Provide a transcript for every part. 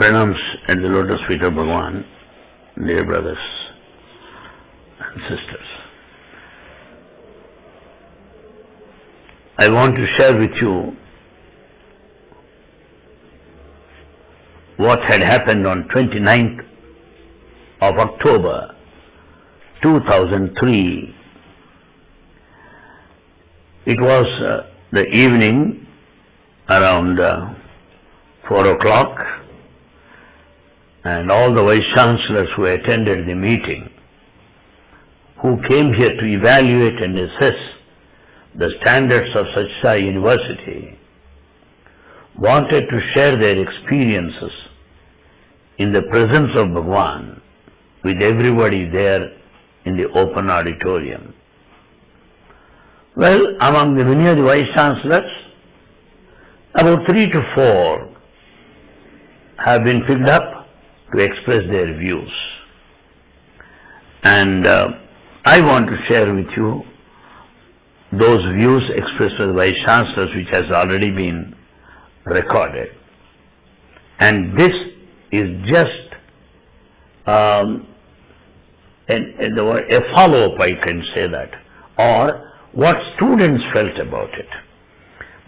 pranams at the lotus feet of Bhagavan, dear brothers and sisters. I want to share with you what had happened on 29th of October 2003. It was uh, the evening around uh, 4 o'clock and all the vice chancellors who attended the meeting, who came here to evaluate and assess the standards of Satsai University, wanted to share their experiences in the presence of Bhagwan with everybody there in the open auditorium. Well, among the many vice chancellors, about three to four have been picked up to express their views. And uh, I want to share with you those views expressed by the vice chancellors which has already been recorded. And this is just um, an, an, a follow-up, I can say that, or what students felt about it.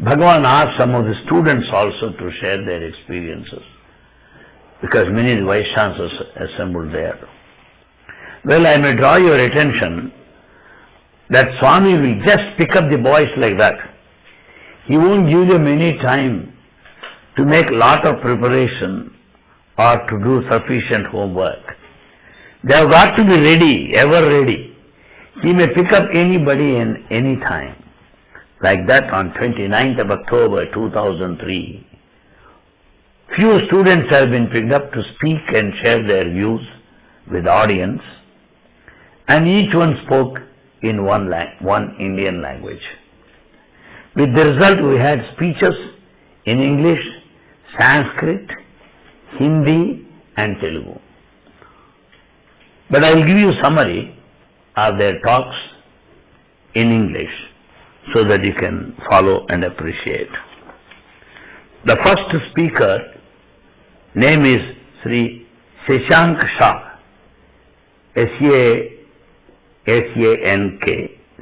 Bhagavan asked some of the students also to share their experiences because many of the assembled there. Well, I may draw your attention that Swami will just pick up the boys like that. He won't give them any time to make lot of preparation or to do sufficient homework. They have got to be ready, ever ready. He may pick up anybody in any time. Like that on 29th of October 2003, few students have been picked up to speak and share their views with audience and each one spoke in one, one Indian language. With the result we had speeches in English, Sanskrit, Hindi and Telugu. But I will give you summary of their talks in English so that you can follow and appreciate. The first speaker name is Sri Shashank Shah, S-A-S-A-N-K,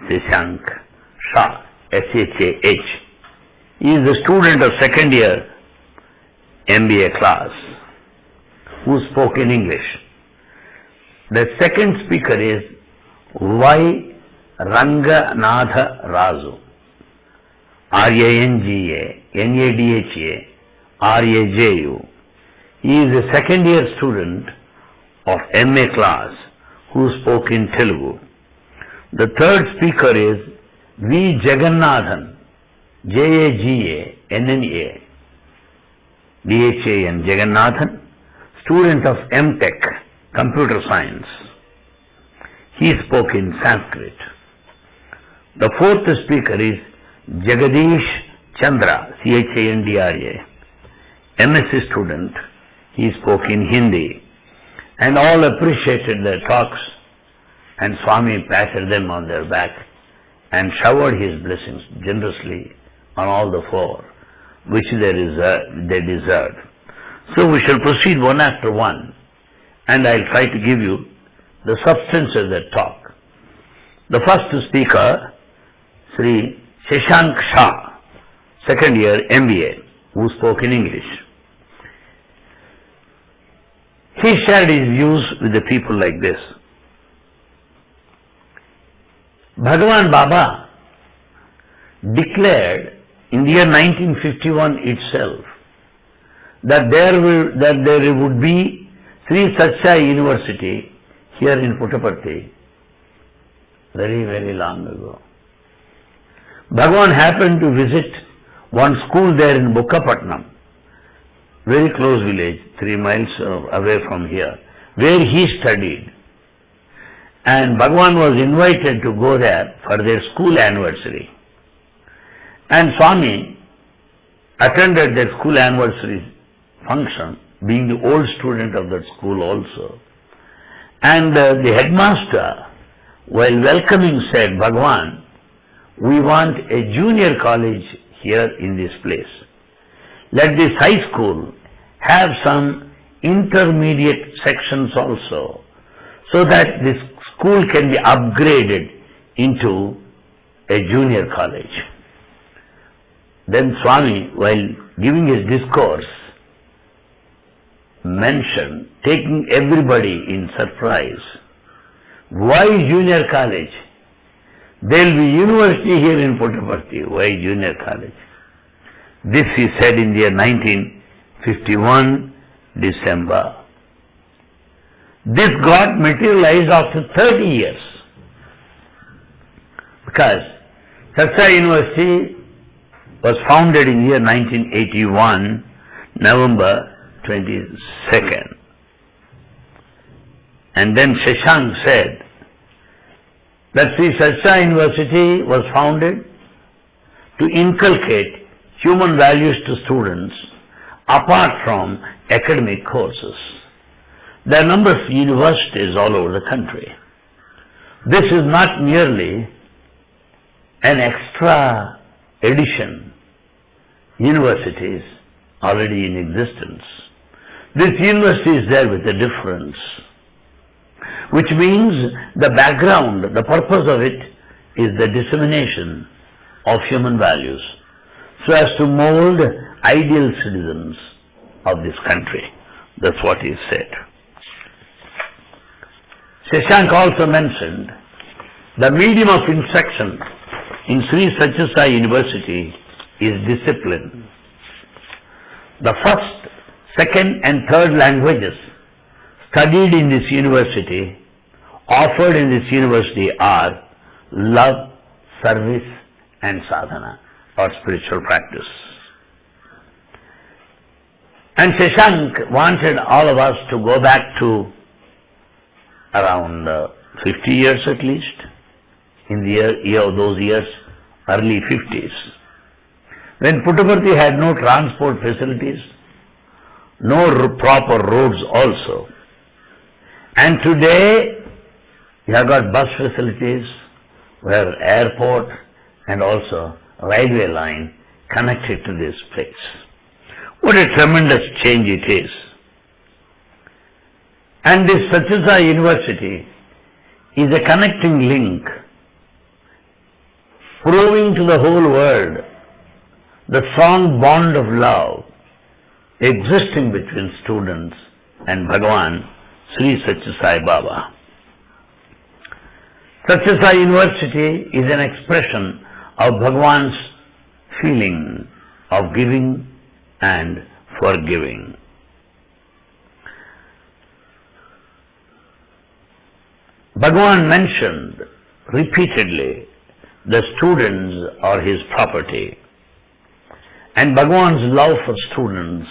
Shashank Shah, S-H-A-H. He is a student of second year MBA class who spoke in English. The second speaker is Y. Ranganadha Raju, R-A-N-G-A, N-A-D-H-A, R-A-J-U. He is a second year student of MA class who spoke in Telugu. The third speaker is V. Jagannathan, J-A-G-A-N-N-A, D-H-A-N, Jagannathan, student of M.Tech, Computer Science. He spoke in Sanskrit. The fourth speaker is Jagadish Chandra, C-H-A-N-D-R-A, MSc student. He spoke in Hindi. And all appreciated their talks and Swami patted them on their back and showered his blessings generously on all the four, which they, reserved, they deserved. So we shall proceed one after one, and I'll try to give you the substance of that talk. The first speaker, Sri Shashank Shah, second year MBA, who spoke in English. He shared his views with the people like this. Bhagavan Baba declared in the year 1951 itself that there will, that there would be Sri Satsai University here in Puttaparthi very, very long ago. Bhagavan happened to visit one school there in Bukkapatnam, very close village, three miles away from here, where he studied. And Bhagwan was invited to go there for their school anniversary. And Swami attended their school anniversary function, being the old student of that school also. And uh, the headmaster, while welcoming, said, Bhagwan, we want a junior college here in this place. let this high school have some intermediate sections also, so that this school can be upgraded into a junior college. Then Swami, while giving his discourse, mentioned, taking everybody in surprise, why junior college? There will be university here in Puttaparthi. Why junior college? This he said in the year 1951, December. This got materialized after 30 years. Because Satsai University was founded in year 1981, November 22nd. And then Shashank said that Sri Satsai University was founded to inculcate human values to students apart from academic courses. There are a number of universities all over the country. This is not merely an extra edition. Universities already in existence. This university is there with a difference, which means the background, the purpose of it is the dissemination of human values so as to mold ideal citizens of this country. That's what he said. Shashank also mentioned the medium of instruction in Sri Satyasai University is discipline. The first, second and third languages studied in this university, offered in this university are love, service and sadhana or spiritual practice. And Shashank wanted all of us to go back to around uh, 50 years at least, in the year, year of those years, early 50s, when Puttaparthi had no transport facilities, no proper roads also. And today, we have got bus facilities, where airport and also railway line connected to this place. What a tremendous change it is. And this Satyasai University is a connecting link, proving to the whole world the strong bond of love existing between students and Bhagavan Sri Satyasai Baba. Satyasai University is an expression of Bhagavan's feeling of giving and forgiving. Bhagavan mentioned repeatedly the students are his property. And Bhagavan's love for students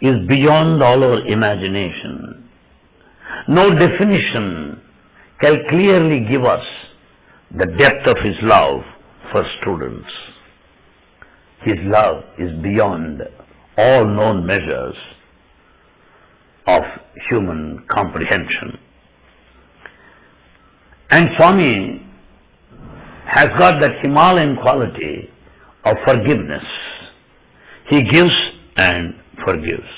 is beyond all our imagination. No definition can clearly give us the depth of his love for students. His love is beyond all known measures of human comprehension. And Swami has got that Himalayan quality of forgiveness. He gives and forgives.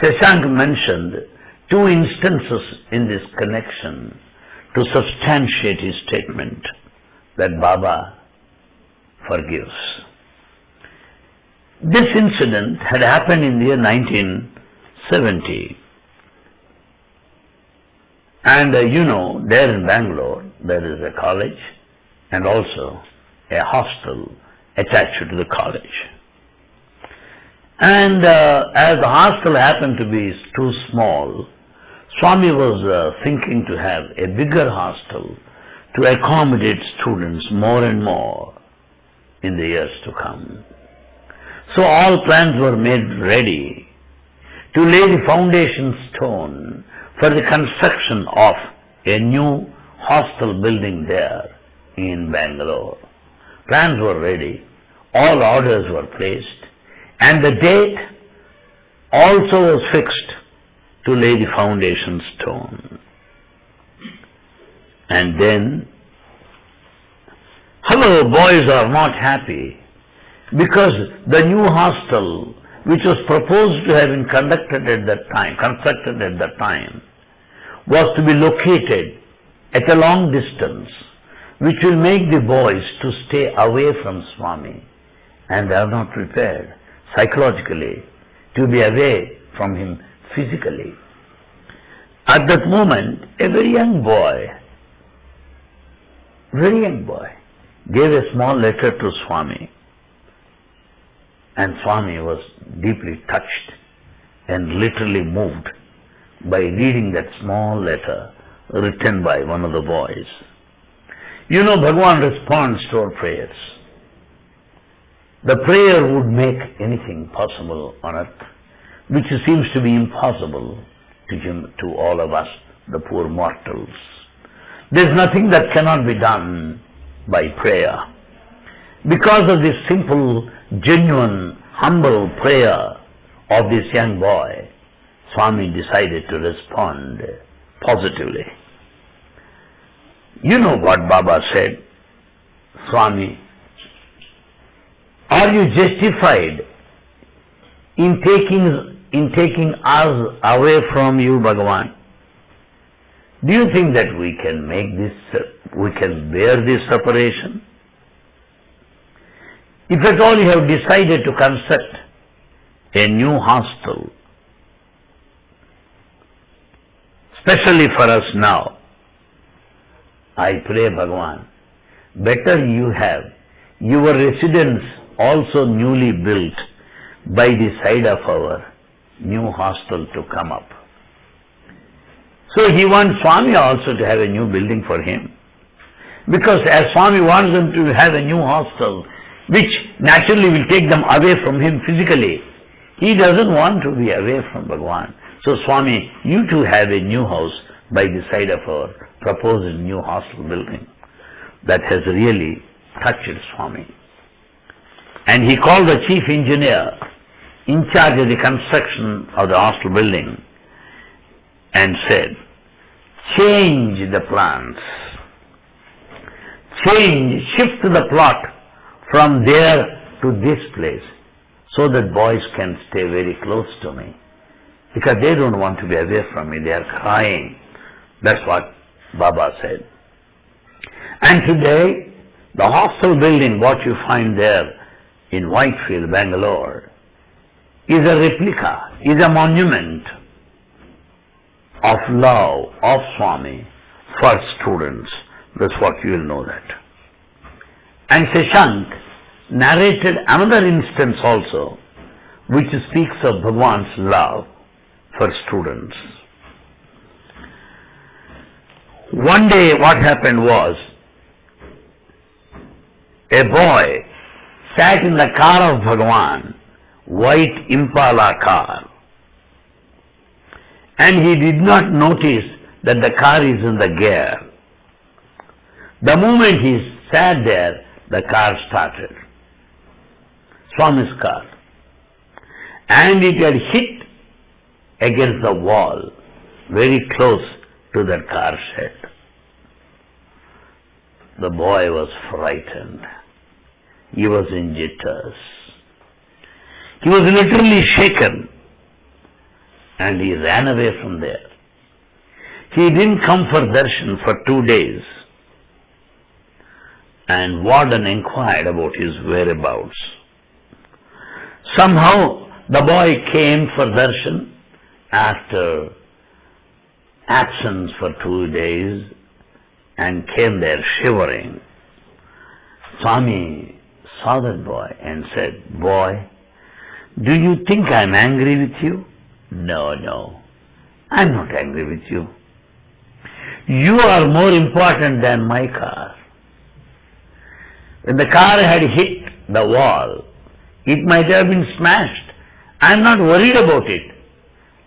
Shashank mentioned two instances in this connection to substantiate his statement that Baba forgives. This incident had happened in the year 1970. And uh, you know, there in Bangalore, there is a college and also a hostel attached to the college. And uh, as the hostel happened to be too small, Swami was uh, thinking to have a bigger hostel to accommodate students more and more in the years to come. So all plans were made ready to lay the foundation stone for the construction of a new hostel building there in Bangalore. Plans were ready, all orders were placed, and the date also was fixed to lay the foundation stone. And then, hello, boys are not happy because the new hostel which was proposed to have been conducted at that time, constructed at that time, was to be located at a long distance, which will make the boys to stay away from Swami, and they are not prepared psychologically to be away from him physically. At that moment, a very young boy, very young boy, gave a small letter to Swami. And Swami was deeply touched and literally moved by reading that small letter written by one of the boys. You know, Bhagwan responds to our prayers. The prayer would make anything possible on earth, which seems to be impossible to, him, to all of us, the poor mortals. There's nothing that cannot be done by prayer. Because of this simple, genuine, humble prayer of this young boy, Swami decided to respond positively. You know what Baba said, Swami, are you justified in taking, in taking us away from you, Bhagavan? Do you think that we can make this, we can bear this separation? If at all you have decided to construct a new hostel, especially for us now, I pray Bhagavan, better you have your residence also newly built by the side of our new hostel to come up. So he wants Swami also to have a new building for him. Because as Swami wants them to have a new hostel, which naturally will take them away from him physically, he doesn't want to be away from Bhagwan. So Swami, you too have a new house by the side of our proposed new hostel building. That has really touched Swami. And he called the chief engineer in charge of the construction of the hostel building and said, change the plans, change, shift the plot from there to this place so that boys can stay very close to me because they don't want to be away from me, they are crying. That's what Baba said. And today, the hostel building, what you find there in Whitefield, Bangalore, is a replica, is a monument of love of Swami for students. That's what you will know that. And Shashank narrated another instance also, which speaks of Bhagwan's love for students. One day what happened was, a boy sat in the car of Bhagwan, white Impala car, and he did not notice that the car is in the gear. The moment he sat there, the car started. Swami's car. And it had hit against the wall, very close to the car shed. The boy was frightened. He was in jitters. He was literally shaken and he ran away from there. He didn't come for darshan for two days and warden inquired about his whereabouts. Somehow the boy came for darshan after absence for two days and came there shivering. Swami saw that boy and said, Boy, do you think I'm angry with you? No, no. I'm not angry with you. You are more important than my car. When the car had hit the wall, it might have been smashed. I'm not worried about it.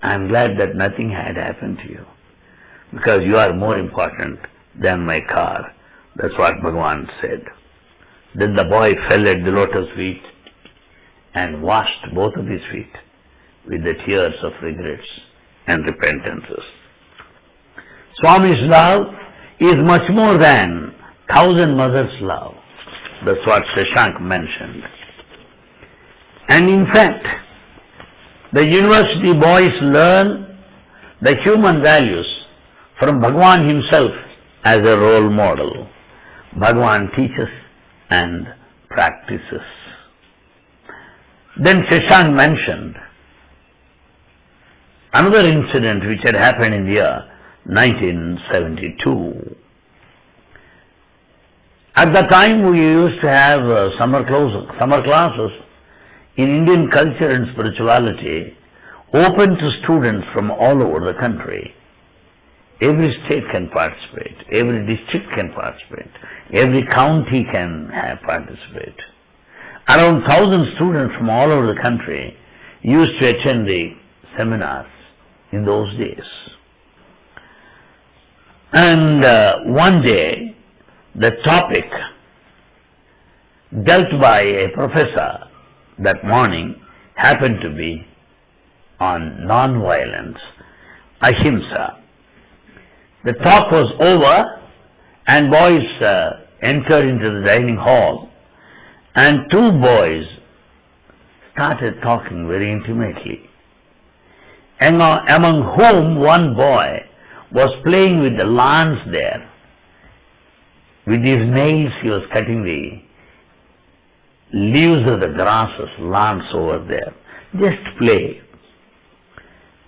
I'm glad that nothing had happened to you. Because you are more important than my car. That's what Bhagavan said. Then the boy fell at the lotus feet and washed both of his feet with the tears of regrets and repentances. Swami's love is much more than thousand mothers' love. That's what Shashank mentioned. And in fact, The university boys learn the human values from Bhagwan himself as a role model. Bhagwan teaches and practices. Then Shashank mentioned another incident which had happened in the year 1972. At the time we used to have uh, summer, close, summer classes in Indian culture and spirituality open to students from all over the country. Every state can participate, every district can participate, every county can participate. Around thousand students from all over the country used to attend the seminars in those days. And uh, one day, the topic dealt by a professor that morning happened to be on non-violence, ahimsa. The talk was over and boys uh, entered into the dining hall and two boys started talking very intimately. Among whom one boy was playing with the lawns there. With his nails he was cutting the leaves of the grasses, lawns over there. Just play.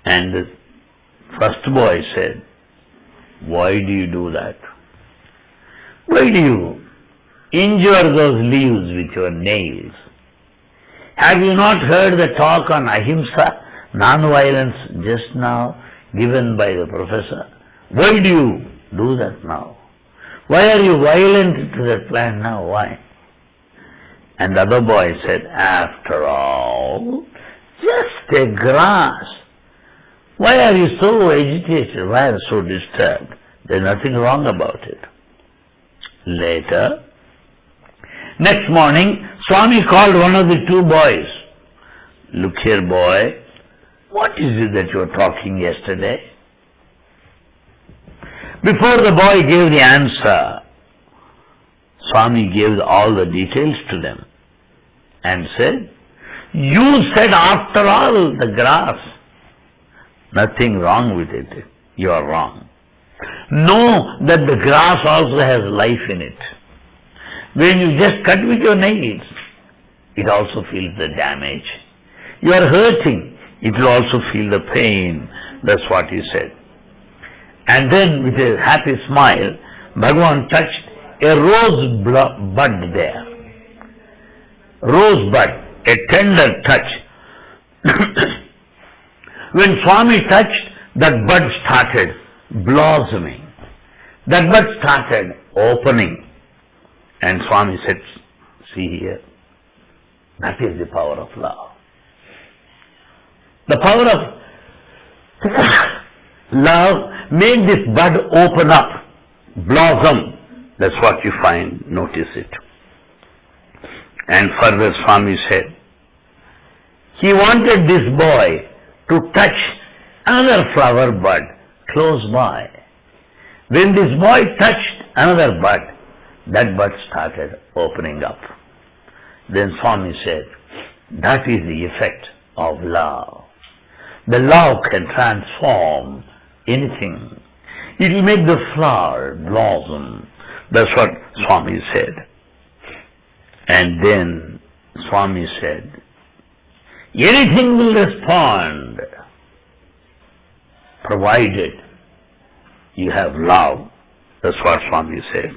And the first boy said, why do you do that? Why do you injure those leaves with your nails? Have you not heard the talk on ahimsa, non-violence, just now given by the professor? Why do you do that now? Why are you violent to that plant now? Why? And the other boy said, after all, just a grass. Why are you so agitated? Why are you so disturbed? There's nothing wrong about it. Later, next morning, Swami called one of the two boys. Look here, boy, what is it that you were talking yesterday? Before the boy gave the answer, Swami gave all the details to them and said, You said after all the grass Nothing wrong with it. You are wrong. Know that the grass also has life in it. When you just cut with your nails, it also feels the damage. You are hurting, it will also feel the pain. That's what he said. And then with a happy smile, Bhagavan touched a rose bud there. Rose bud, a tender touch. When Swami touched, that bud started blossoming. That bud started opening. And Swami said, see here, that is the power of love. The power of love make this bud open up, blossom. That's what you find, notice it. And further Swami said, he wanted this boy to touch another flower bud close by. When this boy touched another bud, that bud started opening up. Then Swami said, that is the effect of love. The love can transform anything. It will make the flower blossom. That's what Swami said. And then Swami said, anything will respond provided you have love. That's what Swami said.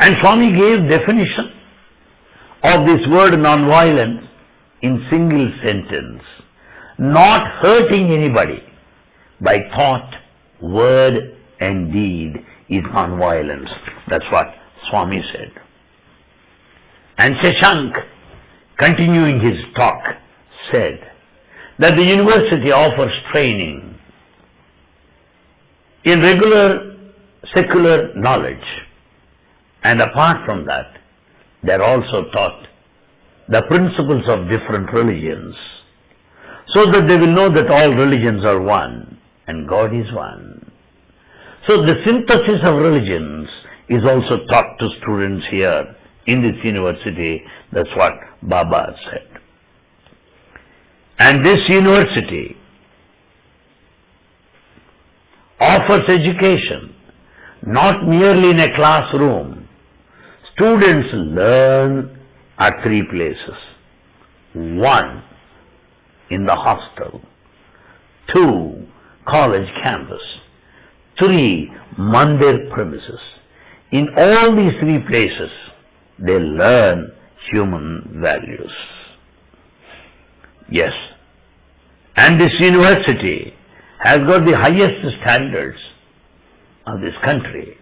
And Swami gave definition of this word non-violence in single sentence. Not hurting anybody by thought, word and deed is non-violence. That's what Swami said. And Shashank continuing his talk, said that the university offers training in regular secular knowledge. And apart from that, they are also taught the principles of different religions so that they will know that all religions are one and God is one. So the synthesis of religions is also taught to students here in this university. That's what Baba said. And this university offers education not merely in a classroom. Students learn at three places. One, in the hostel. Two, college campus. Three, mandir premises. In all these three places, they learn human values. Yes. And this university has got the highest standards of this country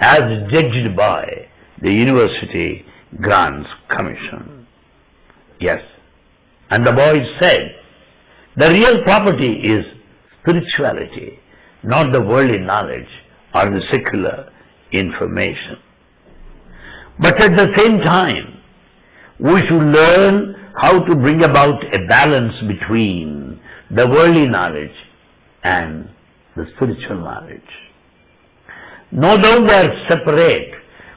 as judged by the University Grants Commission. Yes. And the boys said, the real property is spirituality, not the worldly knowledge or the secular information. But at the same time, we should learn how to bring about a balance between the worldly knowledge and the spiritual knowledge. No doubt they are separate,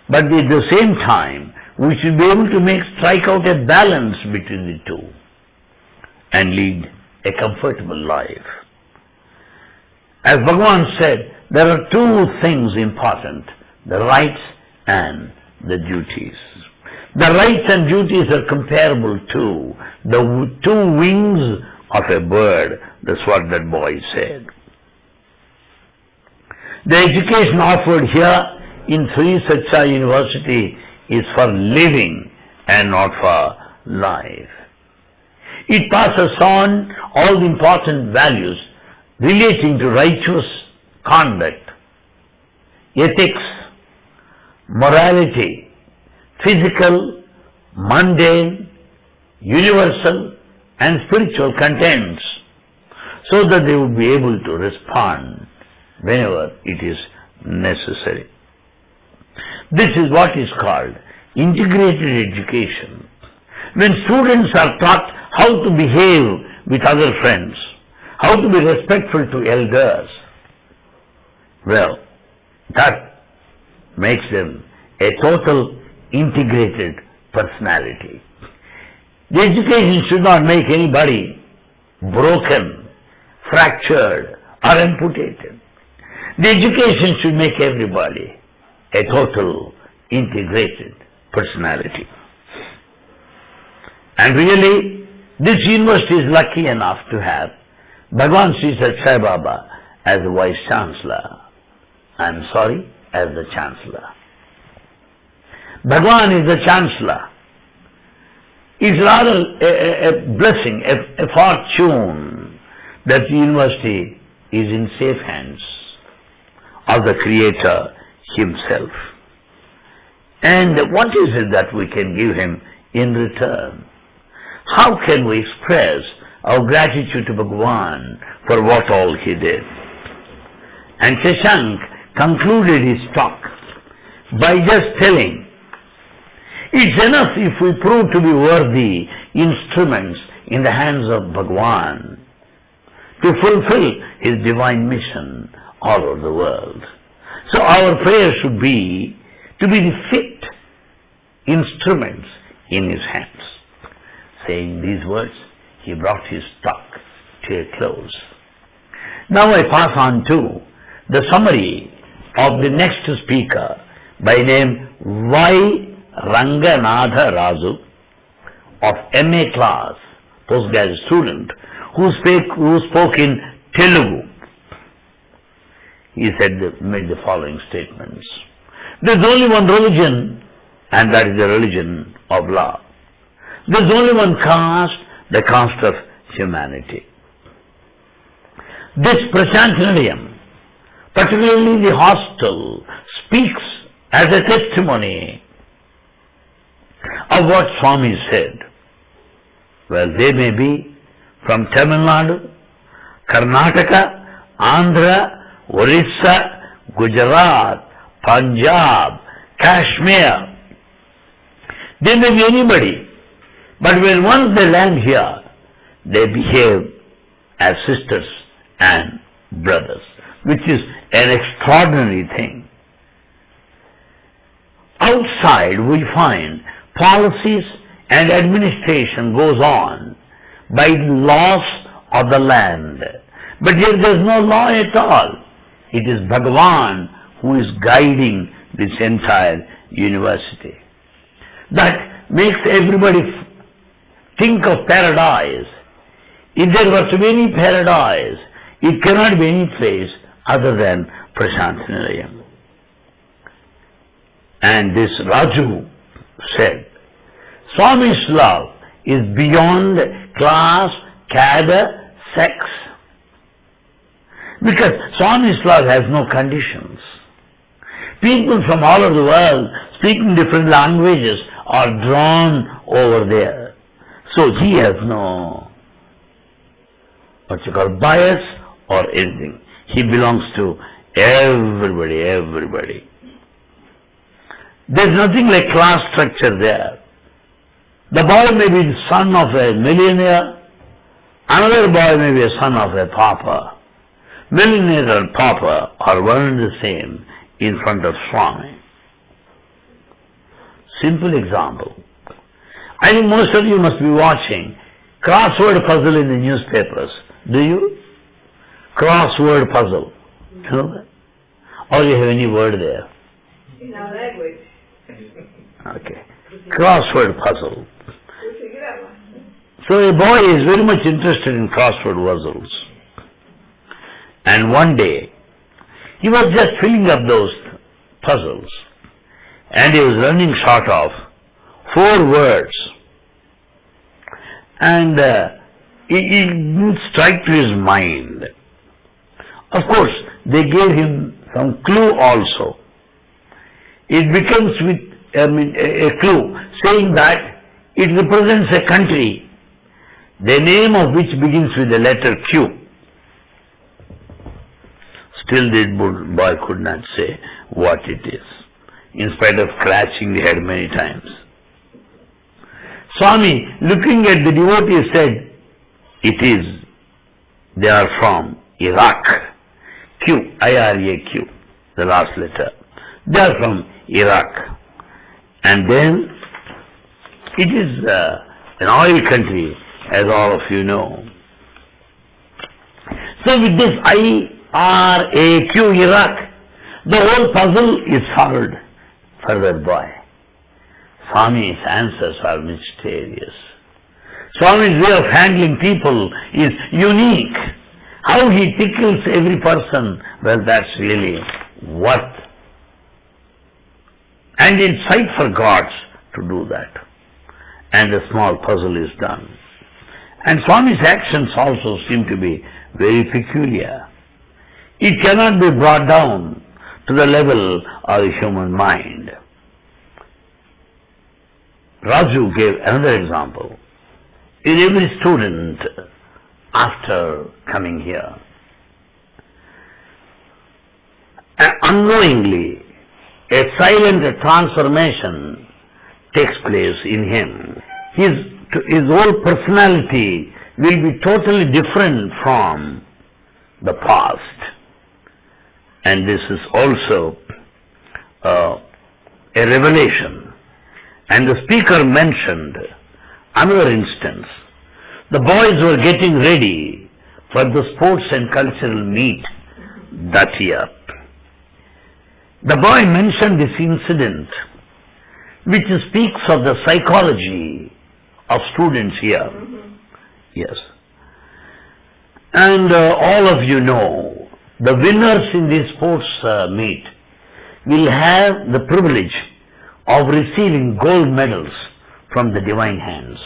but at the same time, we should be able to make strike out a balance between the two and lead a comfortable life. As Bhagavan said, there are two things important, the rights and the duties. The rights and duties are comparable to the two wings of a bird. That's what that boy said. The education offered here in Sri Satya University is for living and not for life. It passes on all the important values relating to righteous conduct, ethics, morality, physical, mundane, universal and spiritual contents so that they would be able to respond whenever it is necessary. This is what is called integrated education. When students are taught how to behave with other friends, how to be respectful to elders, well, that makes them a total integrated personality. The education should not make anybody broken, fractured, or amputated. The education should make everybody a total integrated personality. And really, this university is lucky enough to have Bhagwan Sri Sai Baba as the Vice Chancellor. I am sorry, as the Chancellor. Bhagwan is the Chancellor. It's rather a, a, a blessing, a, a fortune that the university is in safe hands of the Creator Himself. And what is it that we can give Him in return? How can we express our gratitude to Bhagwan for what all He did? And Shashank concluded his talk by just telling, it's enough if we prove to be worthy instruments in the hands of Bhagwan to fulfill his divine mission all over the world. So our prayer should be to be the fit instruments in his hands. Saying these words, he brought his talk to a close. Now I pass on to the summary of the next speaker by name Y. Ranganadha Raju of MA class, postgraduate student, who, who spoke in Telugu he said, made the following statements. There's only one religion, and that is the religion of love. There's only one caste, the cost of humanity. This Prashantinilayam, particularly the hostel, speaks as a testimony of what Swami said. Well, they may be from Tamil Nadu, Karnataka, Andhra, Orissa, Gujarat, Punjab, Kashmir. They may be anybody. But when once they land here, they behave as sisters and brothers, which is an extraordinary thing. Outside we find policies and administration goes on, by the laws of the land. But here there is no law at all. It is Bhagavan who is guiding this entire university. That makes everybody think of paradise. If there was to be any paradise, it cannot be any place other than Prashantinilayam. And this Raju said, Swami's love is beyond class, cadre, sex. Because Swami's love has no conditions. People from all over the world speaking different languages are drawn over there. So he has no particular bias or anything. He belongs to everybody, everybody. There's nothing like class structure there. The boy may be the son of a millionaire, another boy may be a son of a pauper. Millionaire and pauper are one and the same in front of Swami. Simple example. I think most of you must be watching crossword puzzle in the newspapers. Do you? Crossword puzzle. You know that? Or you have any word there? In our language. Okay. Crossword puzzle. We figure out one. So a boy is very much interested in crossword puzzles. And one day, he was just filling up those puzzles. And he was running short of four words. And uh, it, didn't strike to his mind. Of course, they gave him some clue also. It becomes with I mean, a, a clue saying that it represents a country, the name of which begins with the letter Q. Still the boy could not say what it is, in spite of scratching the head many times. Swami, looking at the devotee, said, It is, they are from Iraq. Q, I-R-A-Q, the last letter. They are from Iraq. And then, it is uh, an oil country, as all of you know. So with this I-R-A-Q, Iraq, the whole puzzle is solved for that boy. Swami's answers are mysterious. Swami's way of handling people is unique. How he tickles every person, well, that's really worth. And in sight for gods to do that. And a small puzzle is done. And Swami's actions also seem to be very peculiar. It cannot be brought down to the level of the human mind. Raju gave another example. In every student, after coming here, unknowingly, a silent transformation takes place in him. His, his whole personality will be totally different from the past. And this is also uh, a revelation. And the speaker mentioned another instance. The boys were getting ready for the sports and cultural meet that year. The boy mentioned this incident which speaks of the psychology of students here. Yes. And uh, all of you know, the winners in this sports uh, meet will have the privilege of receiving gold medals from the divine hands.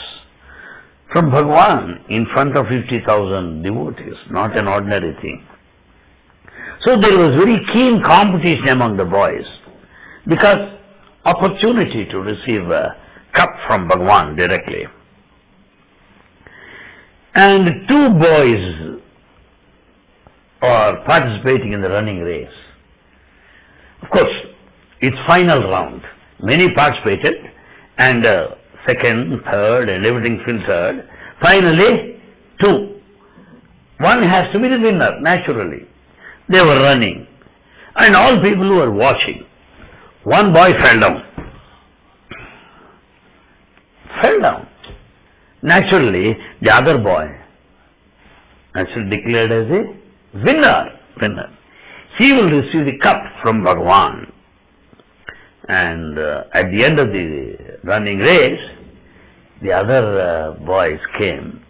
From Bhagwan in front of 50,000 devotees, not an ordinary thing. So there was very keen competition among the boys because opportunity to receive a cup from Bhagwan directly. And two boys are participating in the running race. Of course, it's final round. Many participated and uh, second, third and everything filtered. Finally, two. One has to be the winner, naturally. They were running. And all people who were watching. One boy fell down. Fell down. Naturally, the other boy, naturally declared as a winner, winner. He will receive the cup from Bhagavan. And uh, at the end of the running race, the other uh, boys came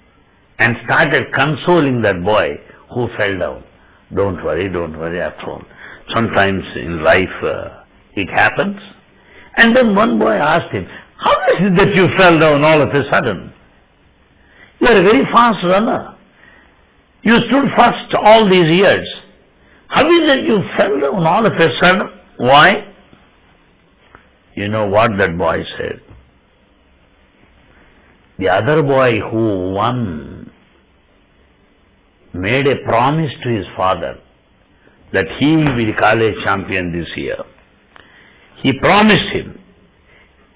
and started consoling that boy who fell down. Don't worry, don't worry, after all. Sometimes in life uh, it happens. And then one boy asked him, How is it that you fell down all of a sudden? You are a very fast runner. You stood first all these years. How is it you fell down all of a sudden? Why? You know what that boy said? The other boy who won made a promise to his father that he will be the college champion this year. He promised him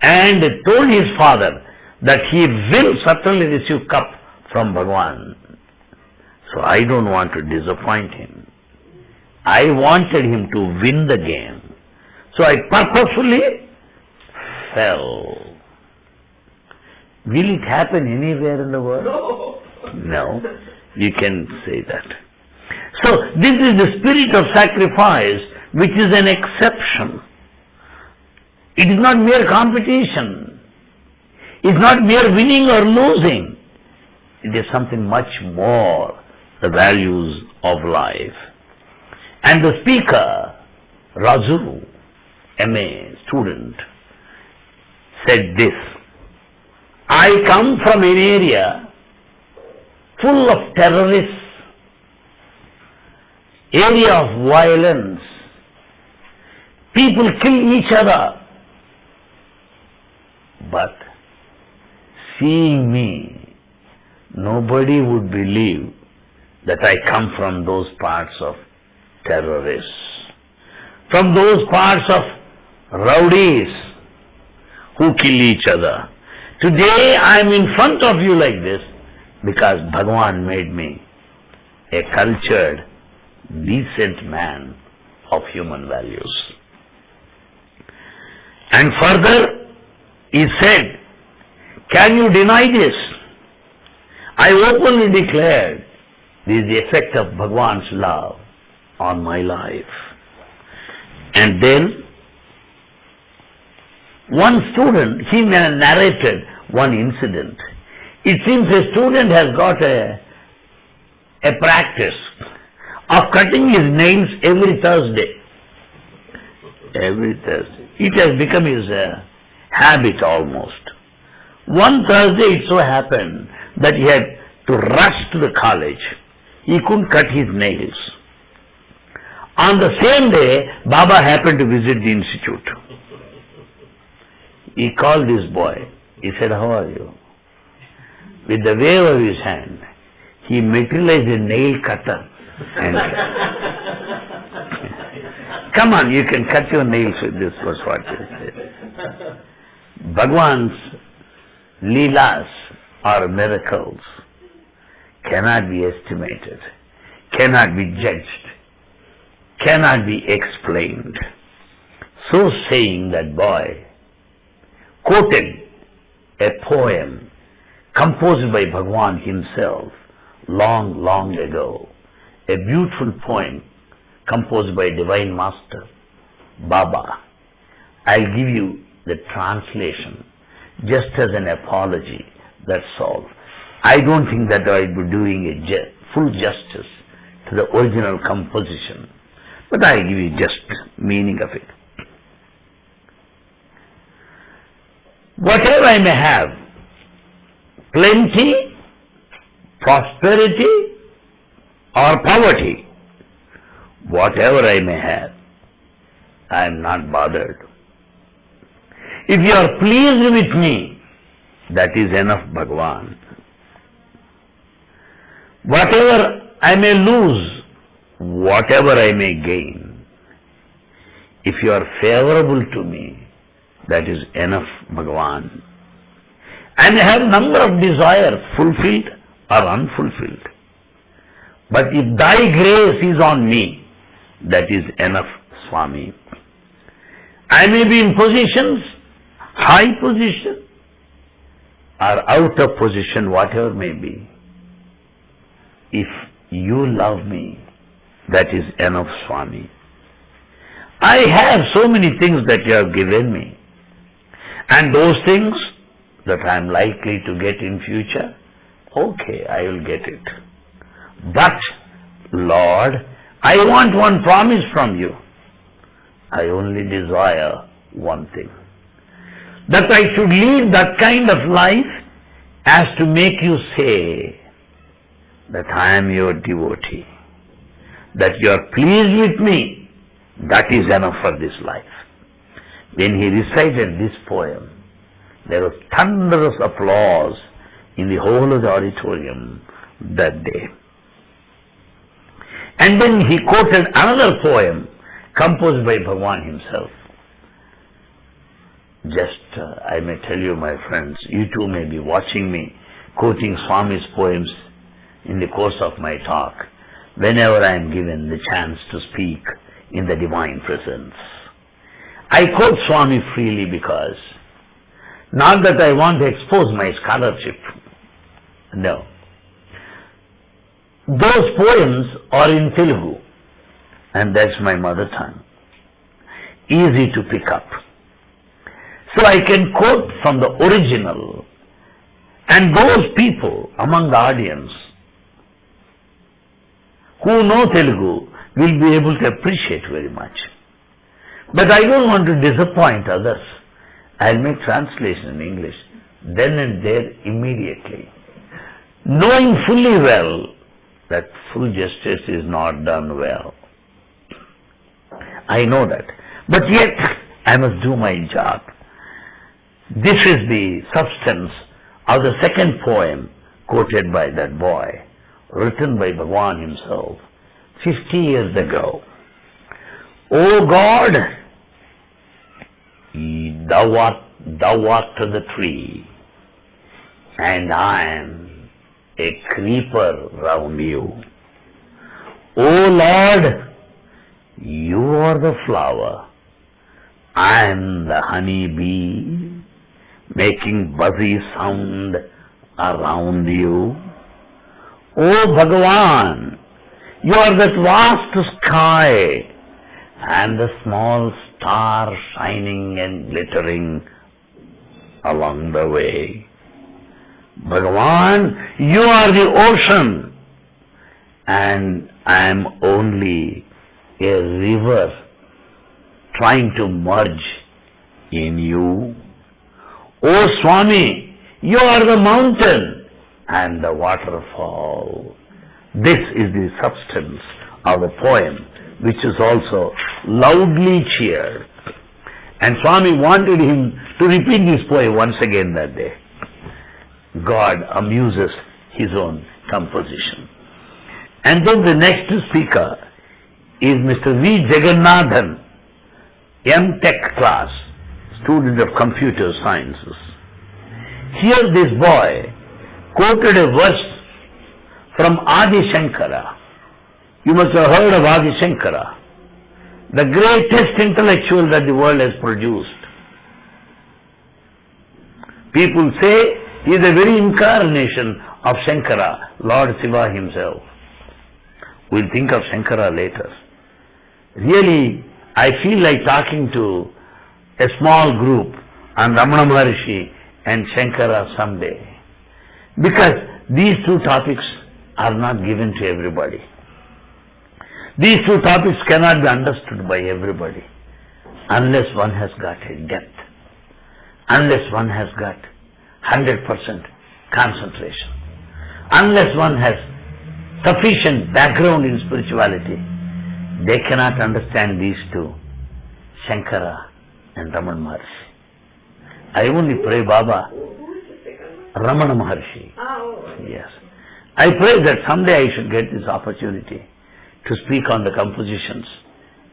and told his father that he will certainly receive cup from Bhagwan. So I don't want to disappoint him. I wanted him to win the game. So I purposefully fell. Will it happen anywhere in the world? No. No. You can say that. So this is the spirit of sacrifice which is an exception. It is not mere competition. It's not mere winning or losing. It is something much more, the values of life. And the speaker, Raju, MA student, said this, I come from an area full of terrorists, area of violence, people kill each other. But seeing me, nobody would believe that I come from those parts of terrorists, from those parts of rowdies who kill each other. Today I am in front of you like this because Bhagwan made me a cultured, decent man of human values. And further, he said, Can you deny this? I openly declared this is the effect of Bhagwan's love on my life. And then one student, he narrated one incident. It seems a student has got a, a practice of cutting his nails every Thursday. Every Thursday. It has become his uh, habit almost. One Thursday it so happened that he had to rush to the college. He couldn't cut his nails. On the same day, Baba happened to visit the institute. He called this boy. He said, How are you? With the wave of his hand, he materialized a nail cutter. And come on, you can cut your nails with this, was what he said. Bhagwan's leelas or miracles cannot be estimated, cannot be judged, cannot be explained. So saying, that boy quoted a poem composed by Bhagwan himself long, long ago. A beautiful poem composed by Divine Master Baba. I'll give you the translation just as an apology, that's all. I don't think that I'll be doing a ju- full justice to the original composition, but I'll give you just meaning of it. Whatever I may have, plenty, prosperity, or poverty, whatever I may have, I am not bothered. If you are pleased with me, that is enough, Bhagwan. Whatever I may lose, whatever I may gain, if you are favorable to me, that is enough, Bhagwan. And I have number of desires fulfilled or unfulfilled. But if thy grace is on me, that is enough, Swami. I may be in positions, high position, or out of position, whatever may be, if you love me, that is enough, Swami. I have so many things that you have given me. And those things that I am likely to get in future, okay, I will get it. But, Lord, I want one promise from you. I only desire one thing. That I should lead that kind of life as to make you say that I am your devotee. That you are pleased with me. That is enough for this life. When he recited this poem, there was thunderous applause in the whole of the auditorium that day. And then he quoted another poem composed by Bhagwan himself. Just, uh, I may tell you, my friends, you too may be watching me quoting Swami's poems in the course of my talk whenever I am given the chance to speak in the divine presence. I quote Swami freely because not that I want to expose my scholarship. No. Those poems are in Telugu and that's my mother tongue. Easy to pick up. So I can quote from the original and those people among the audience who know Telugu will be able to appreciate very much. But I don't want to disappoint others. I'll make translation in English then and there immediately. Knowing fully well that full justice is not done well. I know that. But yet I must do my job. This is the substance of the second poem quoted by that boy, written by Bhagwan himself 50 years ago. O God, thou art, thou art the tree, and I am a creeper round you. O Lord, you are the flower, I am the honey bee, making buzzy sound around you. O Bhagavan, you are that vast sky and the small star shining and glittering along the way. Bhagavan, you are the ocean and I am only a river trying to merge in you. O Swami, you are the mountain and the waterfall. This is the substance of the poem, which is also loudly cheered. And Swami wanted him to repeat this poem once again that day. God amuses his own composition. And then the next speaker is Mr. V. Jagannathan, M. Tech class, student of computer sciences. Here this boy quoted a verse from Adi Shankara. You must have heard of Adi Shankara, the greatest intellectual that the world has produced. People say he is the very incarnation of Shankara, Lord Shiva himself. We'll think of Shankara later. Really, I feel like talking to a small group on Ramana Maharshi and Shankara someday. Because these two topics are not given to everybody. These two topics cannot be understood by everybody unless one has got a depth, unless one has got 100% concentration, unless one has sufficient background in spirituality, they cannot understand these two, Shankara and Ramana Maharshi. I only pray, Baba, Who is the second one? Ramana Maharshi. Ah, oh, Yes. I pray that someday I should get this opportunity to speak on the compositions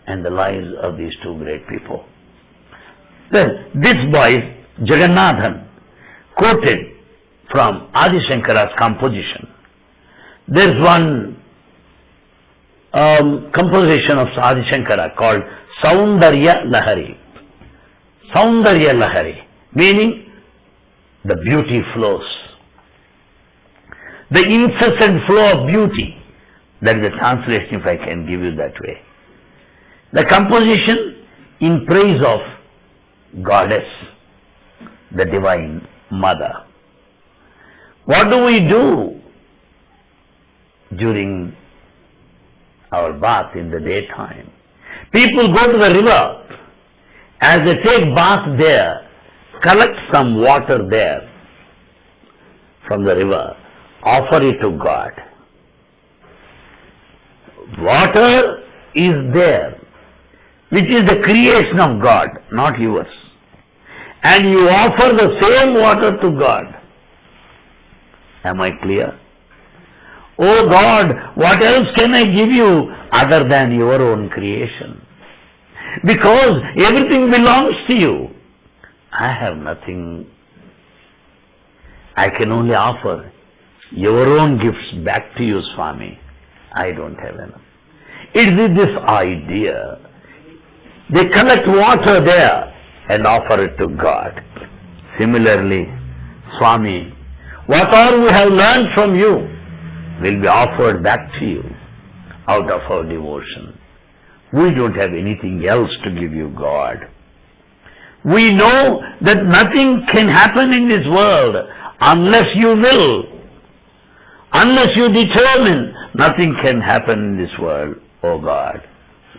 and the lives of these two great people. Then this boy, Jagannathan, quoted from Adi Shankara's composition. There's one um, composition of Adi Shankara called Saundarya Lahari. Saundarya Lahari, meaning the beauty flows. The incessant flow of beauty. That is the translation if I can give you that way. The composition in praise of goddess, the divine mother. What do we do during our bath in the daytime? People go to the river. As they take bath there, collect some water there from the river, offer it to God. Water is there, which is the creation of God, not yours. And you offer the same water to God. Am I clear? Oh God, what else can I give you other than your own creation? Because everything belongs to you. I have nothing. I can only offer your own gifts back to you, Swami. I don't have enough. It is this idea. They collect water there and offer it to God. Similarly, Swami, what all we have learned from you will be offered back to you out of our devotion. We don't have anything else to give you, God. We know that nothing can happen in this world unless you will. Unless you determine, nothing can happen in this world, oh God.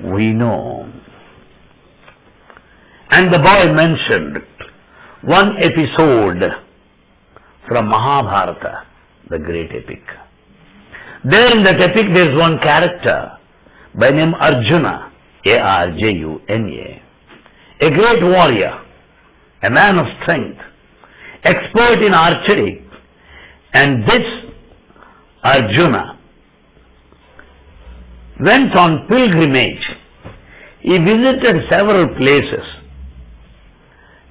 We know. And the boy mentioned one episode from Mahabharata, the great epic. There in that epic there is one character by name Arjuna, A-R-J-U-N-A, a great warrior, a man of strength, expert in archery, and this Arjuna went on pilgrimage. He visited several places,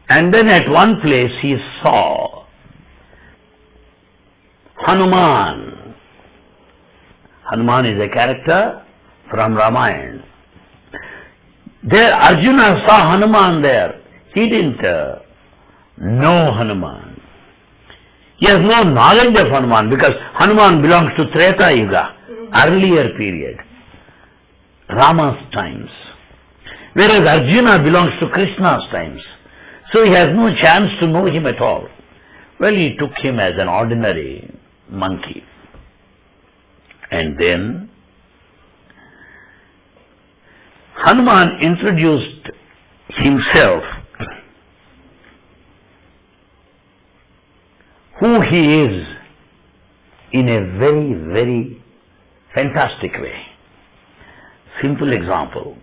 and then at one place he saw Hanuman. Hanuman is a character from Ramayana. There Arjuna saw Hanuman there. He didn't uh, know Hanuman. He has no knowledge of Hanuman because Hanuman belongs to Treta Yuga, earlier period, Rama's times. Whereas Arjuna belongs to Krishna's times. So he has no chance to know him at all. Well, he took him as an ordinary monkey. And then Hanuman introduced himself, who he is, in a very, very fantastic way. Simple example.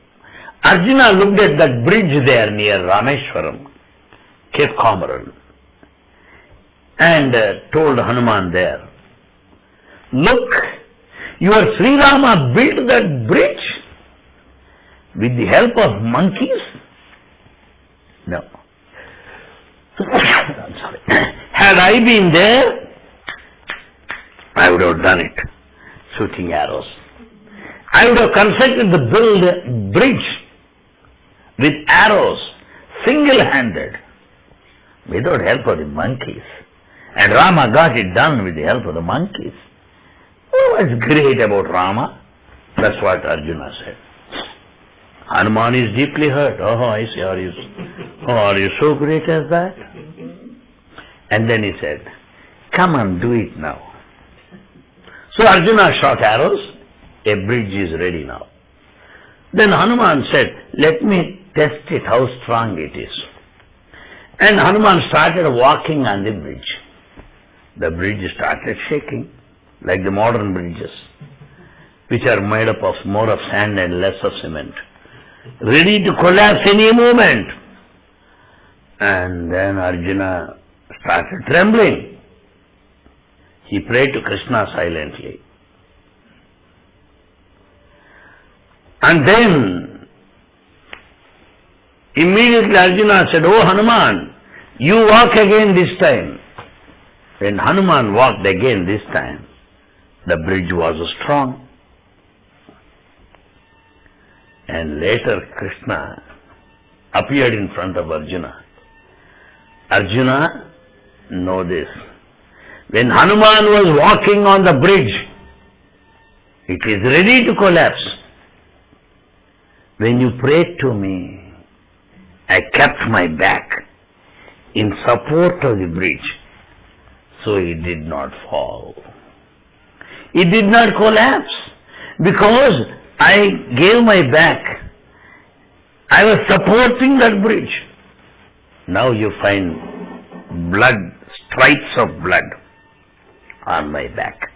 Arjuna looked at that bridge there near Rameshwaram, Cape Comorin, and uh, told Hanuman there, Look, your Sri Rama built that bridge with the help of monkeys? No. I'm sorry. Had I been there, I would have done it, shooting arrows. I would have constructed the build bridge with arrows, single-handed, without help of the monkeys. And Rama got it done with the help of the monkeys. Oh, what was great about Rama? That's what Arjuna said. Hanuman is deeply hurt. Oh, I see. Are you, oh, are you so great as that? And then he said, Come and do it now. So Arjuna shot arrows. A bridge is ready now. Then Hanuman said, Let me test it, how strong it is. And Hanuman started walking on the bridge. The bridge started shaking, like the modern bridges, which are made up of more of sand and less of cement ready to collapse any moment. And then Arjuna started trembling. He prayed to Krishna silently. And then immediately Arjuna said, Oh Hanuman, you walk again this time. When Hanuman walked again this time, the bridge was strong. And later Krishna appeared in front of Arjuna. Arjuna, know this. When Hanuman was walking on the bridge, it is ready to collapse. When you prayed to me, I kept my back in support of the bridge, so it did not fall. It did not collapse because I gave my back. I was supporting that bridge. Now you find blood, stripes of blood on my back.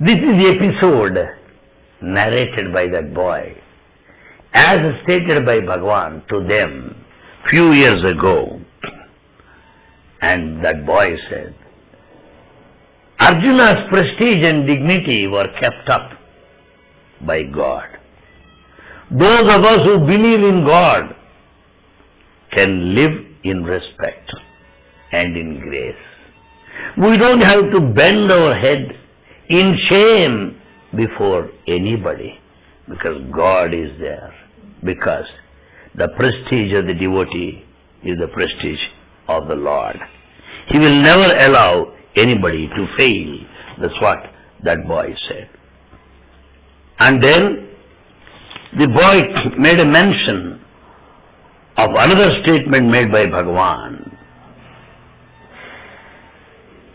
This is the episode narrated by that boy, as stated by Bhagwan to them few years ago. And that boy said, Arjuna's prestige and dignity were kept up by God. Those of us who believe in God can live in respect and in grace. We don't have to bend our head in shame before anybody because God is there. Because the prestige of the devotee is the prestige of the Lord. He will never allow anybody to fail. That's what that boy said. And then the boy made a mention of another statement made by Bhagavan.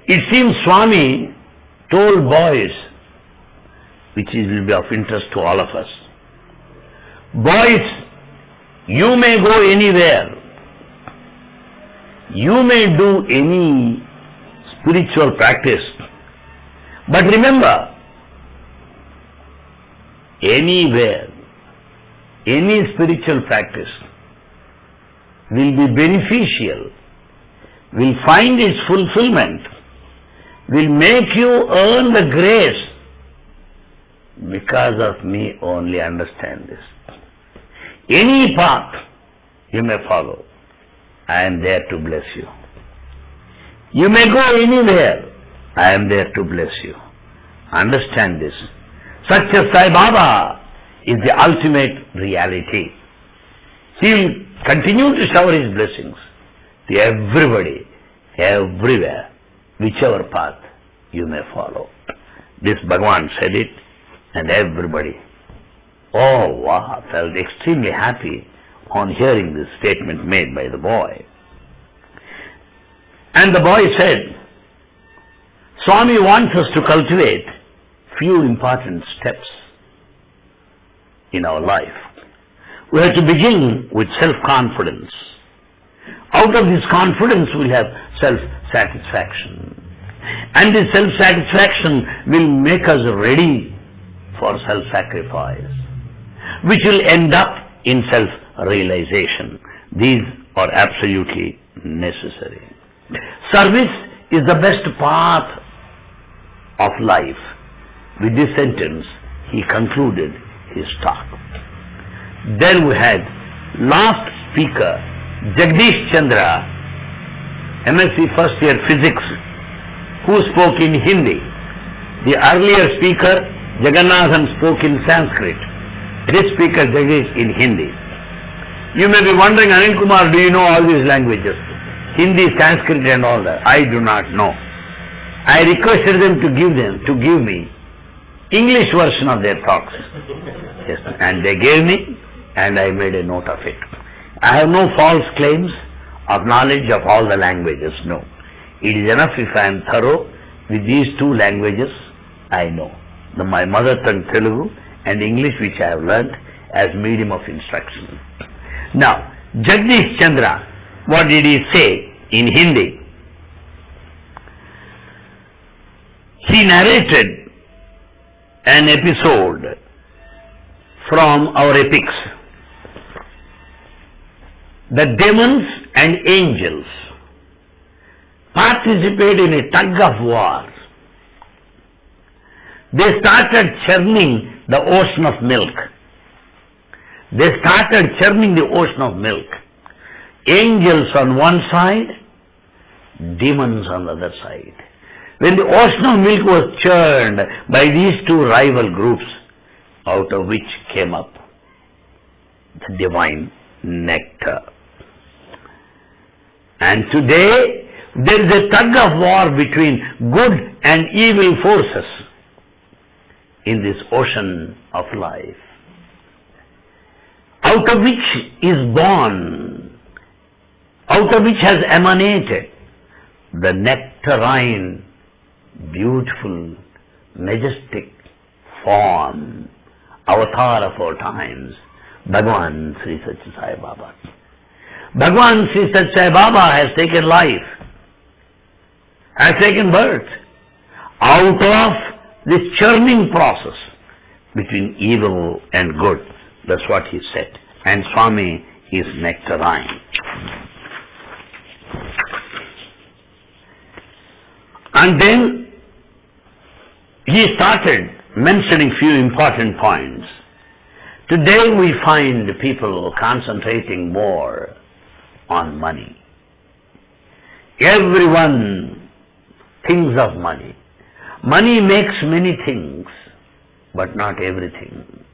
It seems Swami told boys, which will be of interest to all of us, boys, you may go anywhere. You may do any spiritual practice. But remember, anywhere, any spiritual practice will be beneficial, will find its fulfillment, will make you earn the grace because of me only understand this. Any path you may follow, I am there to bless you. You may go anywhere, I am there to bless you. Understand this. Such as Sai Baba is the ultimate reality. He will continue to shower his blessings to everybody, everywhere, whichever path you may follow. This Bhagavan said it, and everybody, oh wow, felt extremely happy on hearing this statement made by the boy. And the boy said, Swami wants us to cultivate few important steps in our life. We have to begin with self-confidence. Out of this confidence we'll have self-satisfaction. And this self-satisfaction will make us ready for self-sacrifice, which will end up in self-realization. These are absolutely necessary. Service is the best path of life. With this sentence, he concluded his talk. Then we had last speaker, Jagdish Chandra, MSc first year physics, who spoke in Hindi. The earlier speaker, Jagannathan, spoke in Sanskrit. This speaker, Jagdish, in Hindi. You may be wondering, Anil Kumar, do you know all these languages? Hindi, Sanskrit and all that. I do not know. I requested them to give them, to give me English version of their talks. Yes, and they gave me and I made a note of it. I have no false claims of knowledge of all the languages, no. It is enough if I am thorough with these two languages I know. The, my mother tongue Telugu and English which I have learnt as medium of instruction. Now, Jagdish Chandra, what did he say in Hindi? He narrated an episode from our epics. The demons and angels participate in a tug of war. They started churning the ocean of milk. They started churning the ocean of milk. Angels on one side, demons on the other side. When the ocean of milk was churned by these two rival groups, out of which came up the divine nectar. And today there is a tug of war between good and evil forces in this ocean of life, out of which is born, out of which has emanated the nectarine, beautiful, majestic form, avatar of all times, Bhagwan Sri Satya Sai Baba. Bhagwan Sri Satya Sai Baba has taken life, has taken birth out of this churning process between evil and good. That's what he said. And Swami is nectarine. And then he started mentioning few important points. Today we find people concentrating more on money. Everyone thinks of money. Money makes many things, but not everything.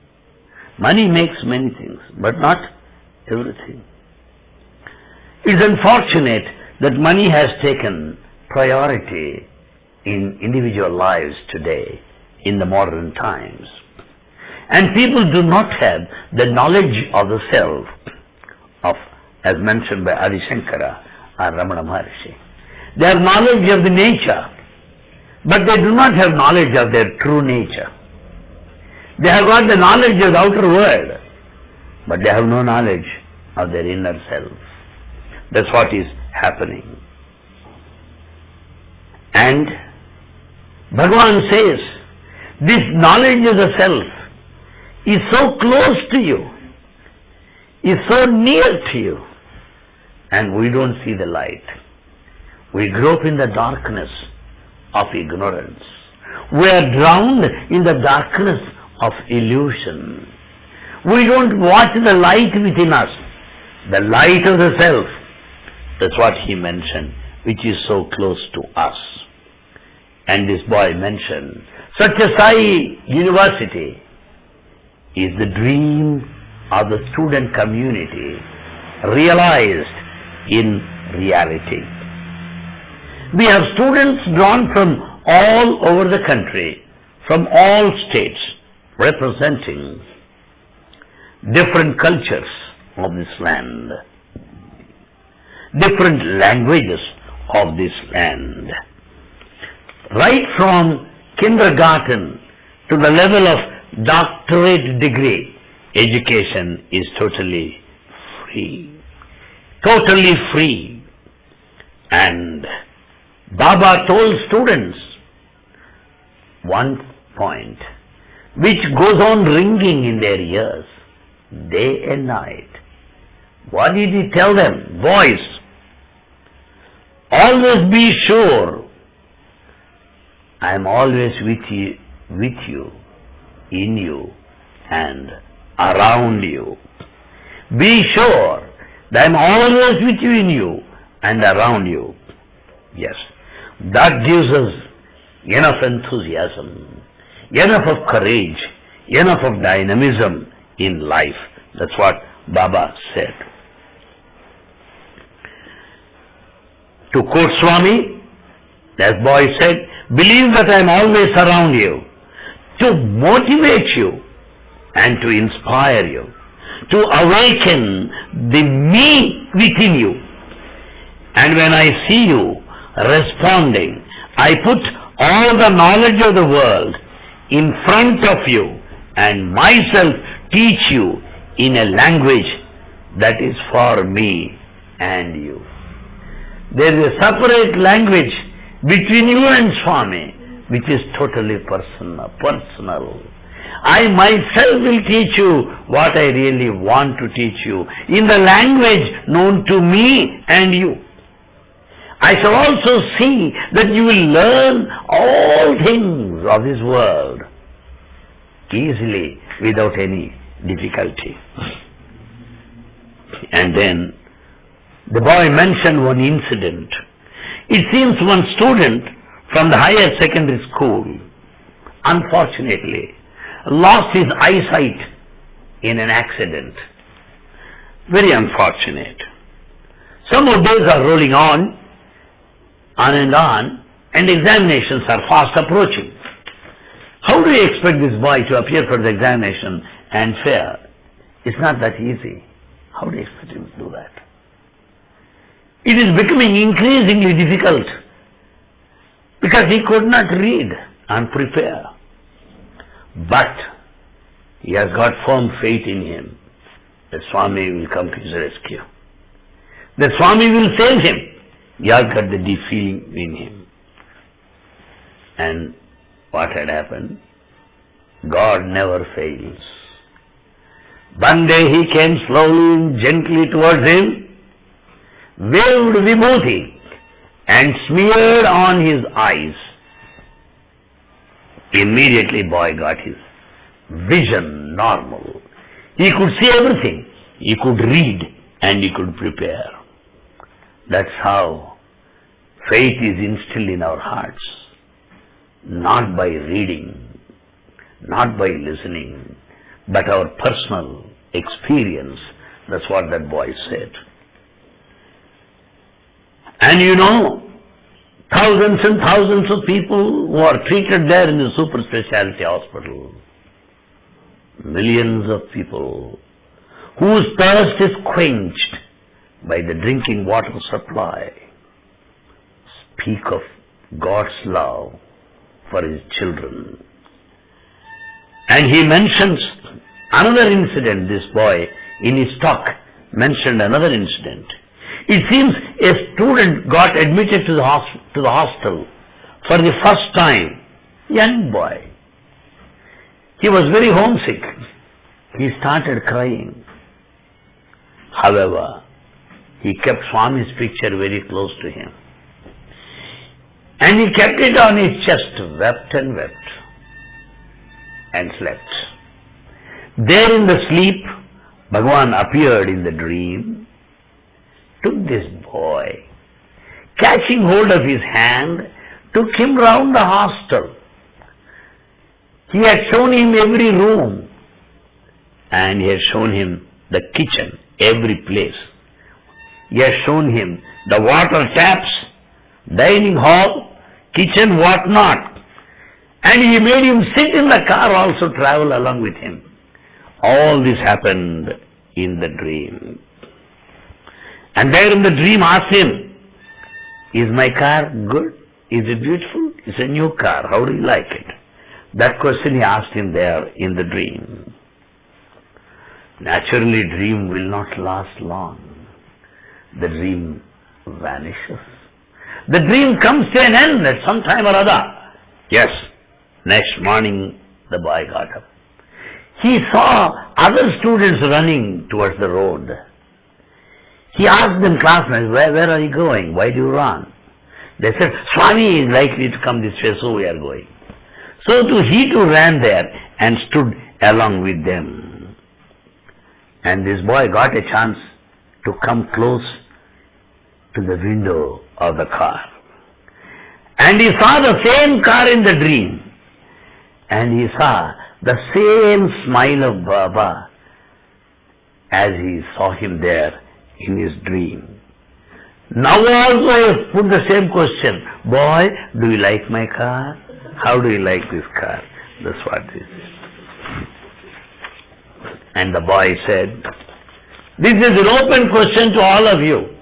Money makes many things, but not everything. It's unfortunate that money has taken priority in individual lives today, in the modern times. And people do not have the knowledge of the self, of, as mentioned by Adi Shankara and Ramana Maharshi. Have knowledge of the nature, but they do not have knowledge of their true nature. They have got the knowledge of the outer world, but they have no knowledge of their inner self. That's what is happening. And Bhagavan says, this knowledge of the self is so close to you, is so near to you, and we don't see the light. We grow up in the darkness of ignorance. We are drowned in the darkness of illusion. We don't watch the light within us, the light of the self. That's what he mentioned, which is so close to us. And this boy mentioned, Satya Sai University is the dream of the student community realized in reality. We have students drawn from all over the country, from all states, representing different cultures of this land, different languages of this land. Right from kindergarten to the level of doctorate degree, education is totally free. Totally free. And Baba told students one point which goes on ringing in their ears day and night. What did he tell them? Boys, always be sure I am always with you, with you, in you, and around you. Be sure that I am always with you, in you, and around you. Yes, that gives us enough enthusiasm, enough of courage, enough of dynamism in life. That's what Baba said. To quote Swami, that boy said, believe that I am always around you to motivate you and to inspire you, to awaken the me within you. And when I see you responding, I put all the knowledge of the world in front of you and myself teach you in a language that is for me and you. There is a separate language between you and Swami which is totally personal. personal. I myself will teach you what I really want to teach you in the language known to me and you. I shall also see that you will learn all things of this world easily without any difficulty. And then the boy mentioned one incident. It seems one student from the higher secondary school, unfortunately, lost his eyesight in an accident. Very unfortunate. Some more days are rolling on, on and on, and examinations are fast approaching. How do you expect this boy to appear for the examination and fare? It's not that easy. How do you expect him to do that? It is becoming increasingly difficult because he could not read and prepare. But he has got firm faith in him that Swami will come to his rescue. That Swami will save him. Has got the deep feeling in him. And what had happened? God never fails. One day he came slowly and gently towards him, waved vibhuti and smeared on his eyes. Immediately boy got his vision normal. He could see everything. He could read and he could prepare. That's how faith is instilled in our hearts. Not by reading, not by listening, but our personal experience. That's what that boy said. And you know, thousands and thousands of people who are treated there in the super specialty hospital, millions of people whose thirst is quenched by the drinking water supply, speak of God's love for his children. And he mentions another incident, this boy, in his talk, mentioned another incident. It seems a student got admitted to the, hosp- to the hostel for the first time. Young boy. He was very homesick. He started crying. However, he kept Swami's picture very close to him. And he kept it on his chest, wept and wept, and slept. There in the sleep, Bhagwan appeared in the dream, took this boy, catching hold of his hand, took him round the hostel. He had shown him every room, and he had shown him the kitchen, every place. He has shown him the water taps, dining hall, kitchen, what not. And he made him sit in the car also, travel along with him. All this happened in the dream. And there in the dream asked him, is my car good? Is it beautiful? It's a new car. How do you like it? That question he asked him there in the dream. Naturally, dream will not last long. The dream vanishes. The dream comes to an end at some time or other. Yes, next morning the boy got up. He saw other students running towards the road. He asked them, classmates, where, where are you going? Why do you run? They said, Swami is likely to come this way, so we are going. So too, he too ran there and stood along with them. And this boy got a chance to come close to the window of the car. And he saw the same car in the dream. And he saw the same smile of Baba as he saw him there in his dream. Now also I put the same question. Boy, do you like my car? How do you like this car? That's what. And the boy said, this is an open question to all of you.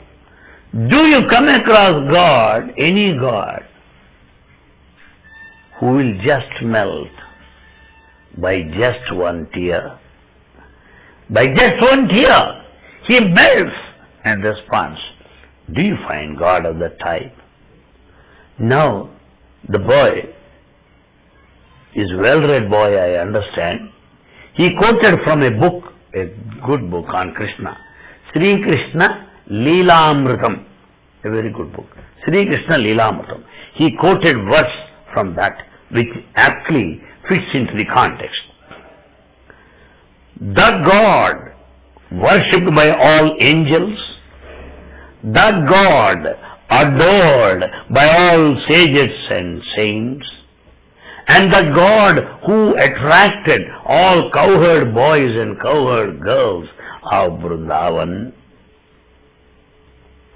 Do you come across God, any God, who will just melt by just one tear? By just one tear, he melts and responds. Do you find God of that type? Now, the boy is well-read boy, I understand. He quoted from a book, a good book on Krishna, Sri Krishna Leelamritam, a very good book. Sri Krishna Leelamritam. He quoted verse from that which aptly fits into the context. The God worshipped by all angels, the God adored by all sages and saints, and the God who attracted all cowherd boys and cowherd girls of Vrindavan,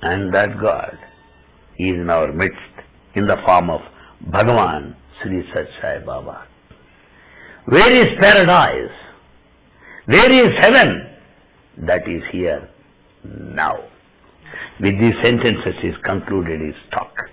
and that God is in our midst in the form of Bhagavan Sri Sathya Sai Baba. Where is paradise? Where is heaven? That is here now. With these sentences is concluded his talk.